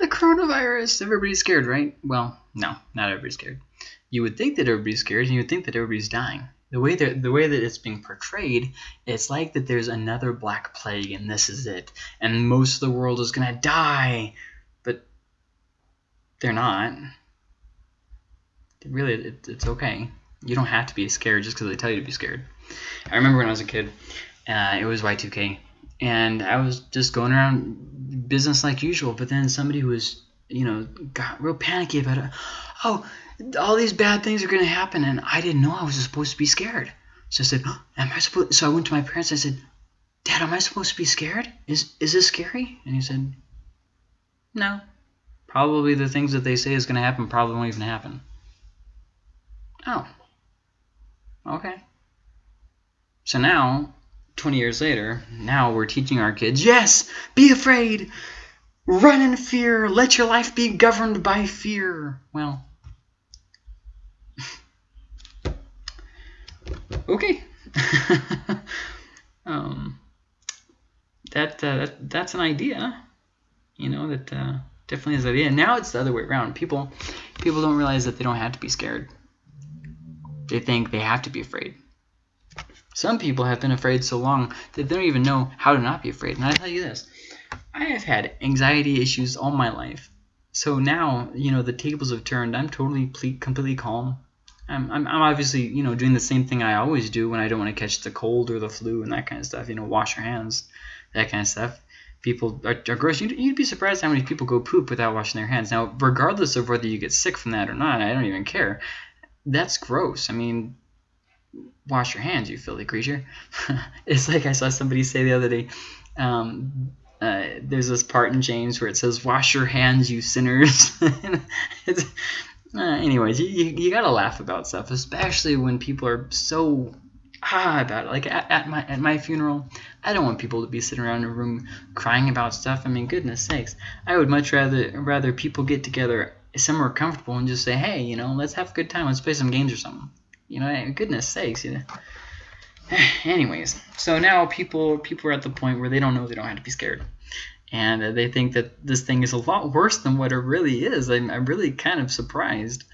the coronavirus. Everybody's scared, right? Well, no, not everybody's scared. You would think that everybody's scared, and you would think that everybody's dying. The way that the way that it's being portrayed, it's like that there's another black plague, and this is it, and most of the world is gonna die, but they're not. Really, it, it's okay. You don't have to be scared just because they tell you to be scared. I remember when I was a kid, uh, it was Y2K, and I was just going around business like usual. But then somebody who was, you know, got real panicky about it. Oh, all these bad things are going to happen, and I didn't know I was supposed to be scared. So I said, oh, "Am I supposed?" So I went to my parents. I said, "Dad, am I supposed to be scared? Is is this scary?" And he said, "No, probably the things that they say is going to happen probably won't even happen." Oh, okay. So now 20 years later, now we're teaching our kids, yes, be afraid, run in fear, let your life be governed by fear. Well, okay. um, that, uh, that that's an idea, you know, that uh, definitely is an idea. Now it's the other way around. People, people don't realize that they don't have to be scared. They think they have to be afraid. Some people have been afraid so long that they don't even know how to not be afraid. And I tell you this, I have had anxiety issues all my life. So now, you know, the tables have turned. I'm totally completely calm. I'm, I'm, I'm obviously, you know, doing the same thing I always do when I don't want to catch the cold or the flu and that kind of stuff. You know, wash your hands, that kind of stuff. People are, are gross. You'd, you'd be surprised how many people go poop without washing their hands. Now, regardless of whether you get sick from that or not, I don't even care. That's gross. I mean, wash your hands, you filthy creature. it's like I saw somebody say the other day. Um, uh, there's this part in James where it says, "Wash your hands, you sinners." uh, anyways, you, you, you, gotta laugh about stuff, especially when people are so ah about it. Like at, at my at my funeral, I don't want people to be sitting around in a room crying about stuff. I mean, goodness sakes, I would much rather rather people get together somewhere comfortable and just say, "Hey, you know, let's have a good time. Let's play some games or something." You know, goodness sakes, you know. Anyways, so now people people are at the point where they don't know they don't have to be scared, and they think that this thing is a lot worse than what it really is. I'm, I'm really kind of surprised.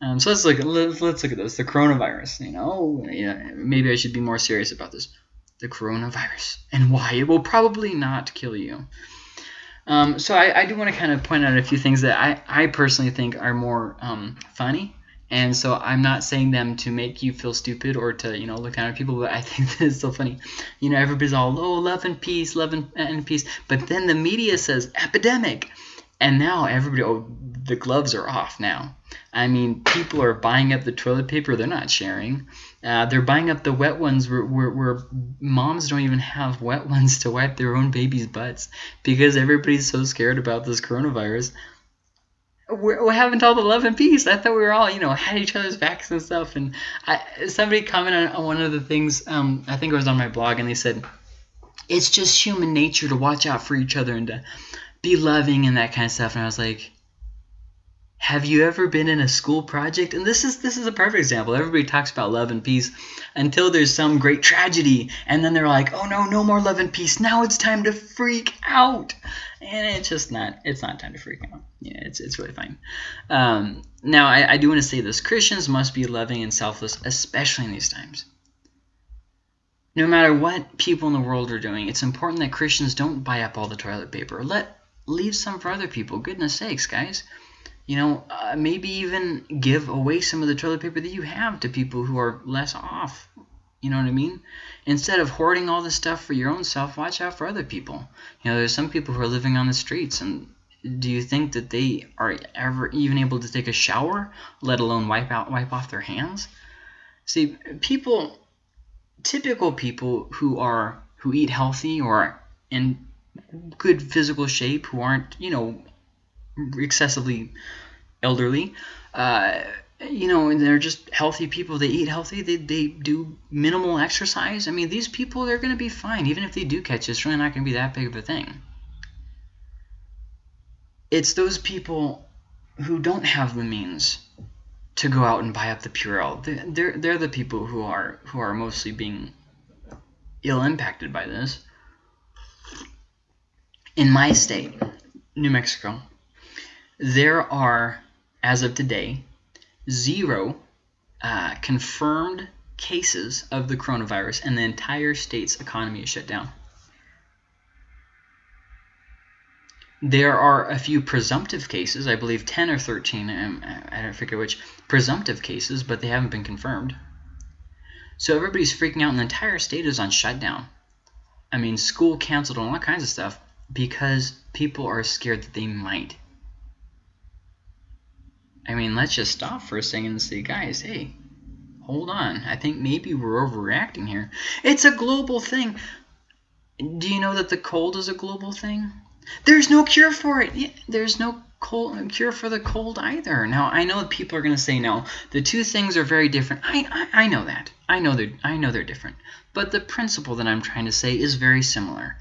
Um, so let's look at let's, let's look at this. The coronavirus. You know, yeah, maybe I should be more serious about this. The coronavirus and why it will probably not kill you. Um, so I, I do want to kind of point out a few things that I, I personally think are more um, funny and so I'm not saying them to make you feel stupid or to, you know, look down at people, but I think is so funny. You know, everybody's all, oh, love and peace, love and, and peace. But then the media says epidemic. And now everybody, oh, the gloves are off now. I mean, people are buying up the toilet paper. They're not sharing. Uh, they're buying up the wet ones where, where, where, moms don't even have wet ones to wipe their own babies' butts because everybody's so scared about this coronavirus we're, we're having all the love and peace. I thought we were all, you know, had each other's backs and stuff. And I, somebody commented on one of the things, um, I think it was on my blog, and they said, it's just human nature to watch out for each other and to be loving and that kind of stuff. And I was like, have you ever been in a school project? And this is this is a perfect example. Everybody talks about love and peace until there's some great tragedy, and then they're like, "Oh no, no more love and peace. Now it's time to freak out." And it's just not. It's not time to freak out. Yeah, it's it's really fine. Um, now I, I do want to say this: Christians must be loving and selfless, especially in these times. No matter what people in the world are doing, it's important that Christians don't buy up all the toilet paper. Let leave some for other people. Goodness sakes, guys you know, uh, maybe even give away some of the toilet paper that you have to people who are less off. You know what I mean? Instead of hoarding all this stuff for your own self, watch out for other people. You know, there's some people who are living on the streets, and do you think that they are ever even able to take a shower, let alone wipe out, wipe off their hands? See, people, typical people who are who eat healthy or in good physical shape, who aren't, you know, excessively elderly. Uh, you know, and they're just healthy people. They eat healthy. They, they do minimal exercise. I mean, these people, they're going to be fine. Even if they do catch it, it's really not going to be that big of a thing. It's those people who don't have the means to go out and buy up the Purell. They're, they're the people who are, who are mostly being ill impacted by this. In my state, New Mexico, there are, as of today, zero uh, confirmed cases of the coronavirus, and the entire state's economy is shut down. There are a few presumptive cases, I believe 10 or 13, um, I don't forget which, presumptive cases, but they haven't been confirmed. So everybody's freaking out and the entire state is on shutdown. I mean, school canceled and all kinds of stuff because people are scared that they might. I mean, let's just stop for a second and say, guys, hey, hold on. I think maybe we're overreacting here. It's a global thing. Do you know that the cold is a global thing? There's no cure for it. There's no cold, cure for the cold either. Now, I know people are going to say no. The two things are very different. I, I, I know that. I know they're I know they're different. But the principle that I'm trying to say is very similar.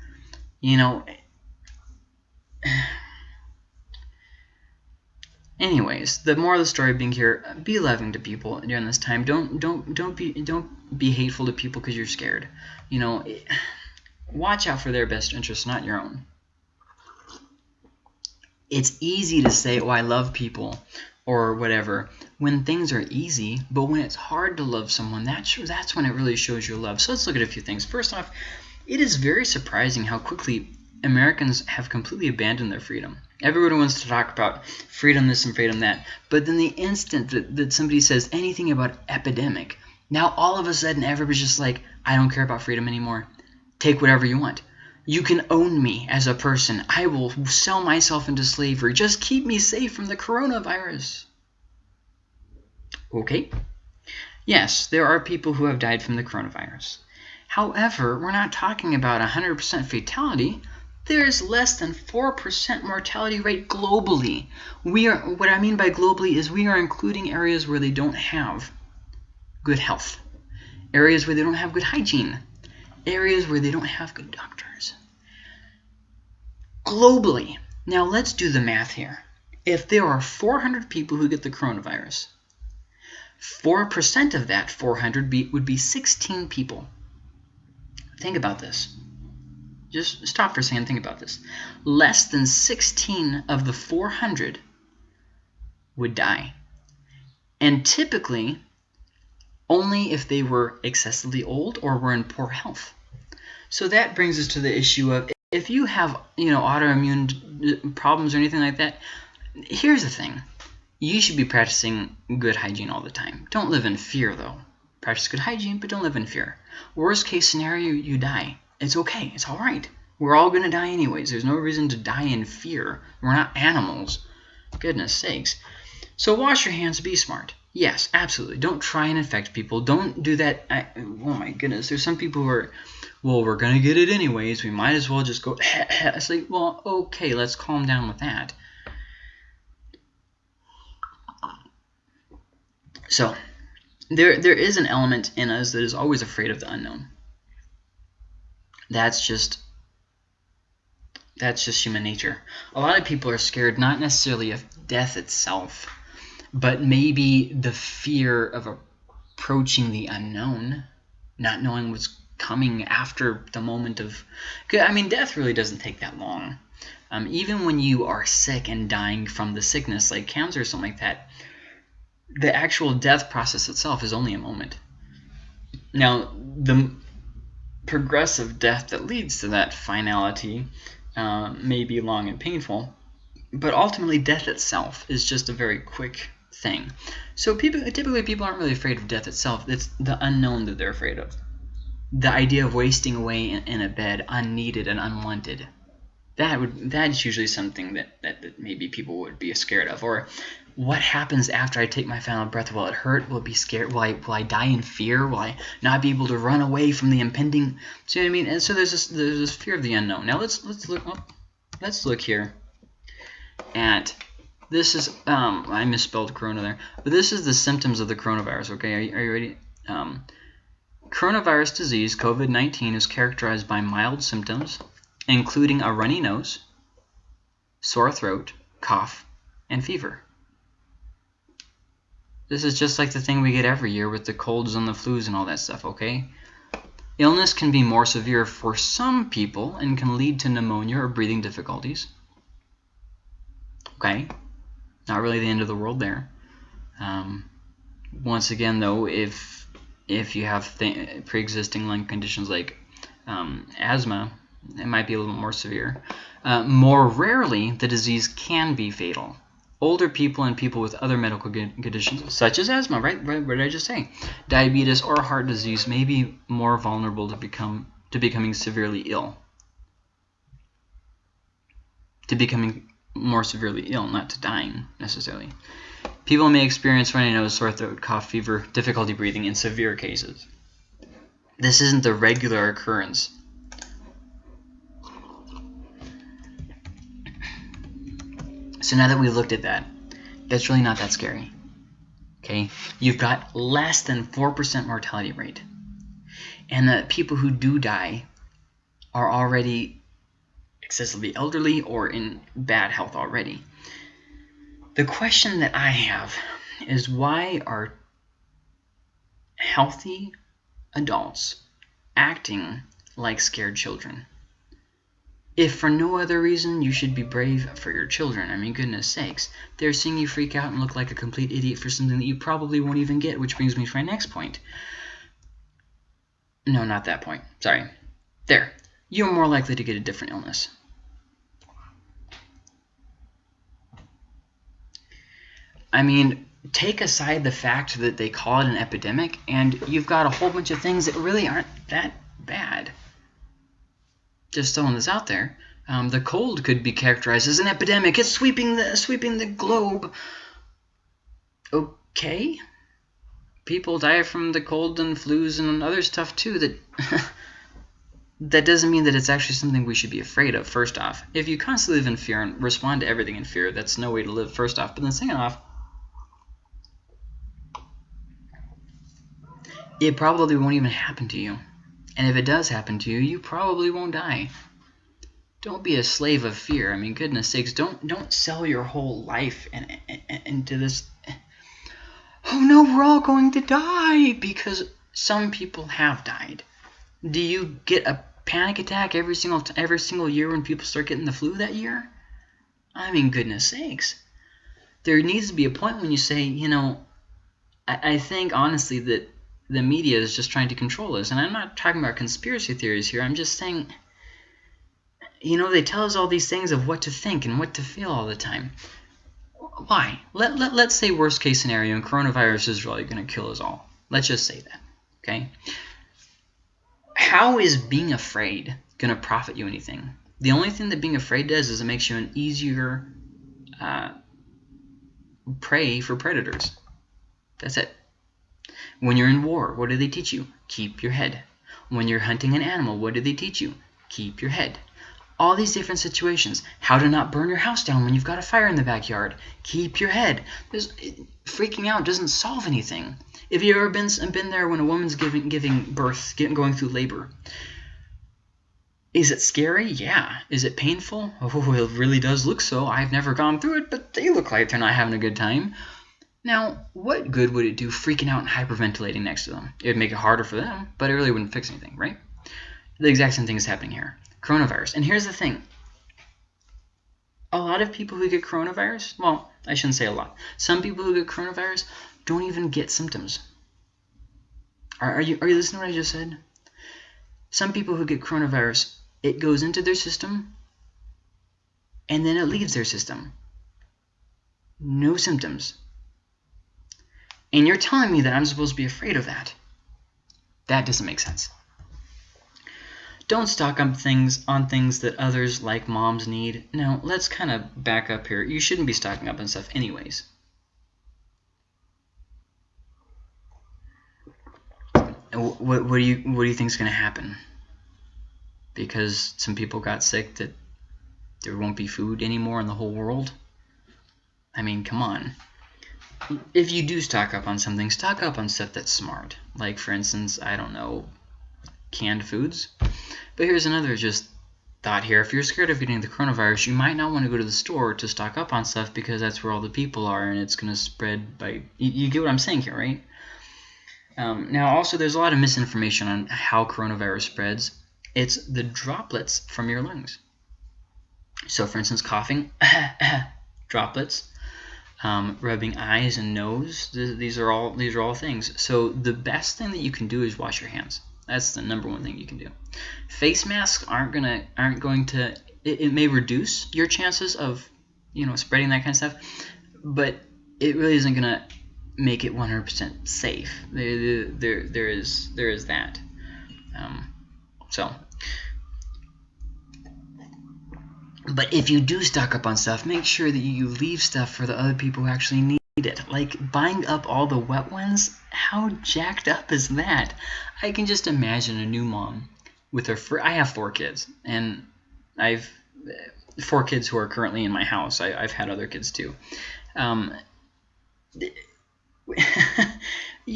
You know. Anyways, the moral of the story being here: uh, be loving to people during this time. Don't don't don't be don't be hateful to people because you're scared. You know, watch out for their best interests, not your own it's easy to say, oh, I love people or whatever when things are easy, but when it's hard to love someone, that's, that's when it really shows your love. So let's look at a few things. First off, it is very surprising how quickly Americans have completely abandoned their freedom. Everybody wants to talk about freedom this and freedom that, but then the instant that, that somebody says anything about epidemic, now all of a sudden everybody's just like, I don't care about freedom anymore. Take whatever you want. You can own me as a person. I will sell myself into slavery. Just keep me safe from the coronavirus. Okay. Yes, there are people who have died from the coronavirus. However, we're not talking about 100% fatality. There's less than 4% mortality rate globally. We are what I mean by globally is we are including areas where they don't have good health. Areas where they don't have good hygiene areas where they don't have good doctors. Globally, now let's do the math here. If there are 400 people who get the coronavirus, 4% of that 400 be, would be 16 people. Think about this. Just stop for a second think about this. Less than 16 of the 400 would die. And typically, only if they were excessively old or were in poor health. So that brings us to the issue of if you have, you know, autoimmune problems or anything like that, here's the thing. You should be practicing good hygiene all the time. Don't live in fear, though. Practice good hygiene, but don't live in fear. Worst case scenario, you die. It's okay. It's all right. We're all going to die anyways. There's no reason to die in fear. We're not animals. Goodness sakes. So wash your hands. Be smart. Yes, absolutely. Don't try and infect people. Don't do that. I, oh my goodness. There's some people who are, well, we're going to get it anyways. We might as well just go, it's like, well, okay, let's calm down with that. So, there there is an element in us that is always afraid of the unknown. That's just that's just human nature. A lot of people are scared not necessarily of death itself, but maybe the fear of approaching the unknown, not knowing what's coming after the moment of. I mean, death really doesn't take that long. Um, even when you are sick and dying from the sickness, like cancer or something like that, the actual death process itself is only a moment. Now, the progressive death that leads to that finality uh, may be long and painful, but ultimately death itself is just a very quick thing. So people typically people aren't really afraid of death itself. It's the unknown that they're afraid of. The idea of wasting away in, in a bed unneeded and unwanted. That would that's usually something that, that, that maybe people would be scared of. Or what happens after I take my final breath? Will it hurt? Will it be scared? Will I, will I die in fear? Will I not be able to run away from the impending? See what I mean? And so there's this there's this fear of the unknown. Now let's let's look let's look here at this is, um, I misspelled corona there, but this is the symptoms of the coronavirus, okay? Are you, are you ready? Um, coronavirus disease, COVID-19, is characterized by mild symptoms, including a runny nose, sore throat, cough, and fever. This is just like the thing we get every year with the colds and the flus and all that stuff, okay? Illness can be more severe for some people and can lead to pneumonia or breathing difficulties. Okay? Not really the end of the world there. Um, once again, though, if if you have pre-existing lung conditions like um, asthma, it might be a little more severe. Uh, more rarely, the disease can be fatal. Older people and people with other medical conditions, such as asthma, right? What did I just say? Diabetes or heart disease may be more vulnerable to become to becoming severely ill. To becoming more severely ill, not to dying necessarily. People may experience runny nose, sore throat, cough, fever, difficulty breathing in severe cases. This isn't the regular occurrence. So now that we looked at that, that's really not that scary. Okay, you've got less than 4% mortality rate. And the people who do die are already excessively elderly or in bad health already. The question that I have is why are healthy adults acting like scared children? If for no other reason, you should be brave for your children. I mean, goodness sakes. They're seeing you freak out and look like a complete idiot for something that you probably won't even get, which brings me to my next point. No, not that point. Sorry. There. You're more likely to get a different illness. I mean, take aside the fact that they call it an epidemic, and you've got a whole bunch of things that really aren't that bad. Just throwing this out there. Um, the cold could be characterized as an epidemic. It's sweeping the sweeping the globe. Okay. People die from the cold and flus and other stuff too. That that doesn't mean that it's actually something we should be afraid of. First off, if you constantly live in fear and respond to everything in fear, that's no way to live. First off, but then second off, it probably won't even happen to you. And if it does happen to you, you probably won't die. Don't be a slave of fear. I mean, goodness sakes, don't don't sell your whole life and, into this. Oh no, we're all going to die because some people have died. Do you get a panic attack every single every single year when people start getting the flu that year? I mean, goodness sakes. There needs to be a point when you say, you know, I, I think honestly that the media is just trying to control us. And I'm not talking about conspiracy theories here. I'm just saying, you know, they tell us all these things of what to think and what to feel all the time. Why? Let, let, let's say worst case scenario and coronavirus is really going to kill us all. Let's just say that. Okay? How is being afraid going to profit you anything? The only thing that being afraid does is it makes you an easier uh, prey for predators. That's it. When you're in war, what do they teach you? Keep your head. When you're hunting an animal, what do they teach you? Keep your head. All these different situations. How to not burn your house down when you've got a fire in the backyard. Keep your head. There's, freaking out doesn't solve anything. If you've ever been, been there when a woman's giving, giving birth, getting, going through labor, is it scary? Yeah. Is it painful? Oh, it really does look so. I've never gone through it, but they look like they're not having a good time. Now, what good would it do freaking out and hyperventilating next to them? It would make it harder for them, but it really wouldn't fix anything, right? The exact same thing is happening here. Coronavirus. And here's the thing. A lot of people who get coronavirus, well, I shouldn't say a lot. Some people who get coronavirus don't even get symptoms. Are, are you are you listening to what I just said? Some people who get coronavirus, it goes into their system and then it leaves their system. No symptoms. And you're telling me that I'm supposed to be afraid of that. That doesn't make sense. Don't stock up things on things that others like moms need. Now, let's kind of back up here. You shouldn't be stocking up on stuff anyways. What, what do you what do you think is going to happen? Because some people got sick that there won't be food anymore in the whole world? I mean, come on if you do stock up on something, stock up on stuff that's smart. Like, for instance, I don't know, canned foods. But here's another just thought here. If you're scared of getting the coronavirus, you might not want to go to the store to stock up on stuff because that's where all the people are and it's going to spread by... You, you, get what I'm saying here, right? Um, now, also, there's a lot of misinformation on how coronavirus spreads. It's the droplets from your lungs. So, for instance, coughing, droplets um, rubbing eyes and nose. Th these are all these are all things. So the best thing that you can do is wash your hands. That's the number one thing you can do. Face masks aren't gonna aren't going to. It, it may reduce your chances of you know spreading that kind of stuff, but it really isn't gonna make it 100% safe. There, there, there is there is that. Um, so But if you do stock up on stuff, make sure that you leave stuff for the other people who actually need it. Like buying up all the wet ones, how jacked up is that? I can just imagine a new mom with her. I have four kids, and I've four kids who are currently in my house. I, have had other kids too. Um,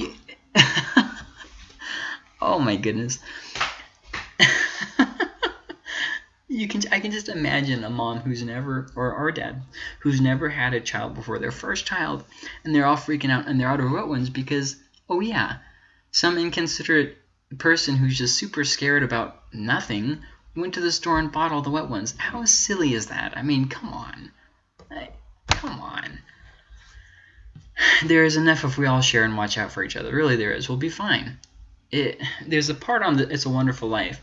oh my goodness you can I can just imagine a mom who's never or our dad who's never had a child before their first child and they're all freaking out and they're out of wet ones because oh yeah some inconsiderate person who's just super scared about nothing went to the store and bought all the wet ones. How silly is that? I mean come on. Come on. There is enough if we all share and watch out for each other. Really there is. We'll be fine. It there's a part on the It's a Wonderful Life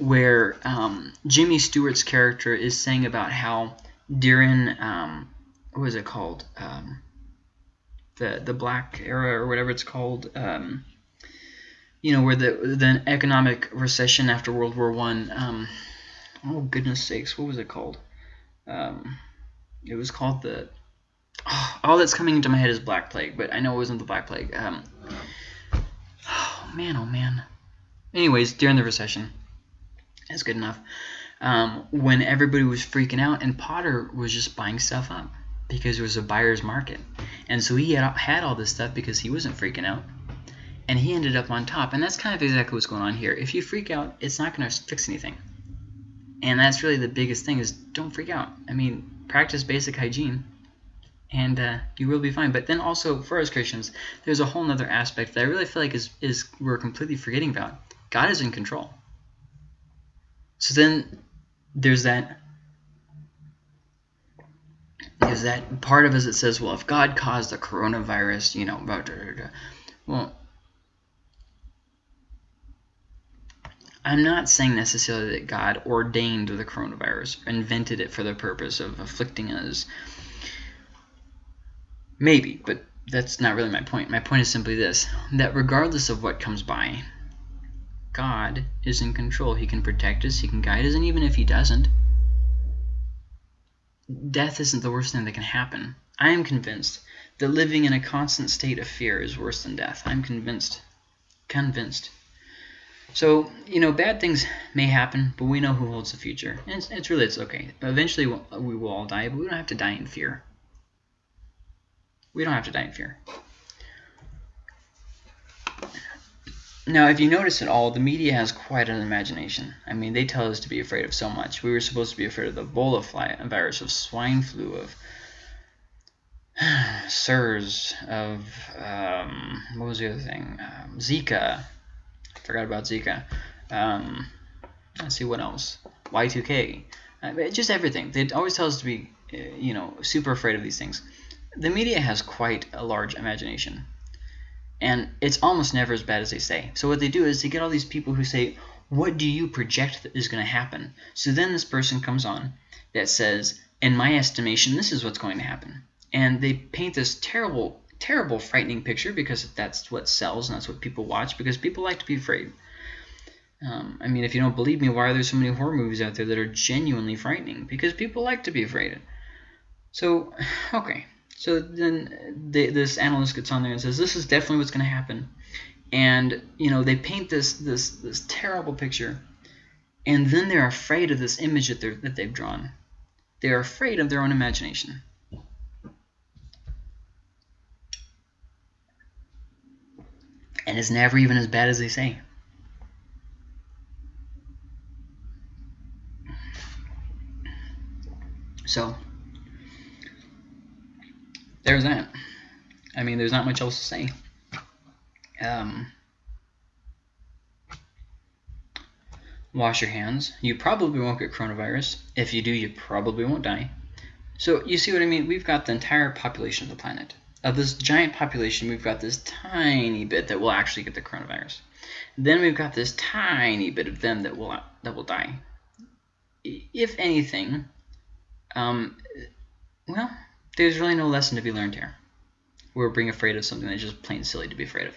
where um, Jimmy Stewart's character is saying about how during um, what was it called? Um, the the Black Era or whatever it's called um, you know where the the economic recession after World War One um, oh goodness sakes what was it called? Um, it was called the oh, all that's coming into my head is Black Plague but I know it wasn't the Black Plague oh man oh man. Anyways during the recession that's good enough. Um, when everybody was freaking out and Potter was just buying stuff up because it was a buyer's market. And so he had, had all this stuff because he wasn't freaking out. And he ended up on top. And that's kind of exactly what's going on here. If you freak out, it's not going to fix anything. And that's really the biggest thing is don't freak out. I mean, practice basic hygiene and uh, you will be fine. But then also for us Christians, there's a whole other aspect that I really feel like is, is we're completely forgetting about. God is in control. So then there's that there's that part of us that says, well, if God caused the coronavirus, you know, blah, blah, blah, well, I'm not saying necessarily that God ordained the coronavirus, invented it for the purpose of afflicting us. Maybe, but that's not really my point. My point is simply this, that regardless of what comes by, God is in control. He can protect us, He can guide us, and even if He doesn't, death isn't the worst thing that can happen. I am convinced that living in a constant state of fear is worse than death. I'm convinced. Convinced. So, you know, bad things may happen, but we know who holds the future. And it's, it's really, it's okay. Eventually, we will all die, but we don't have to die in fear. We don't have to die in fear. Now, if you notice at all, the media has quite an imagination. I mean, they tell us to be afraid of so much. We were supposed to be afraid of the Ebola fly, virus, of swine flu, of SARS, of, um, what was the other thing? Um, Zika. Forgot about Zika. Um, let's see what else. Y2K. Uh, just everything. They always tell us to be, uh, you know, super afraid of these things. The media has quite a large imagination. And it's almost never as bad as they say. So what they do is they get all these people who say, what do you project that is going to happen? So then this person comes on that says, in my estimation, this is what's going to happen. And they paint this terrible, terrible, frightening picture because that's what sells and that's what people watch because people like to be afraid. Um, I mean, if you don't believe me, why are there so many horror movies out there that are genuinely frightening? Because people like to be afraid. So, okay, so then they, this analyst gets on there and says, this is definitely what's going to happen. And, you know, they paint this, this, this terrible picture. And then they're afraid of this image that, they're, that they've drawn. They're afraid of their own imagination. And it's never even as bad as they say. So, there's that. I mean, there's not much else to say. Um, wash your hands. You probably won't get coronavirus. If you do, you probably won't die. So you see what I mean? We've got the entire population of the planet. Of this giant population, we've got this tiny bit that will actually get the coronavirus. Then we've got this tiny bit of them that will that will die. If anything, um, well, there's really no lesson to be learned here. We're being afraid of something that's just plain silly to be afraid of.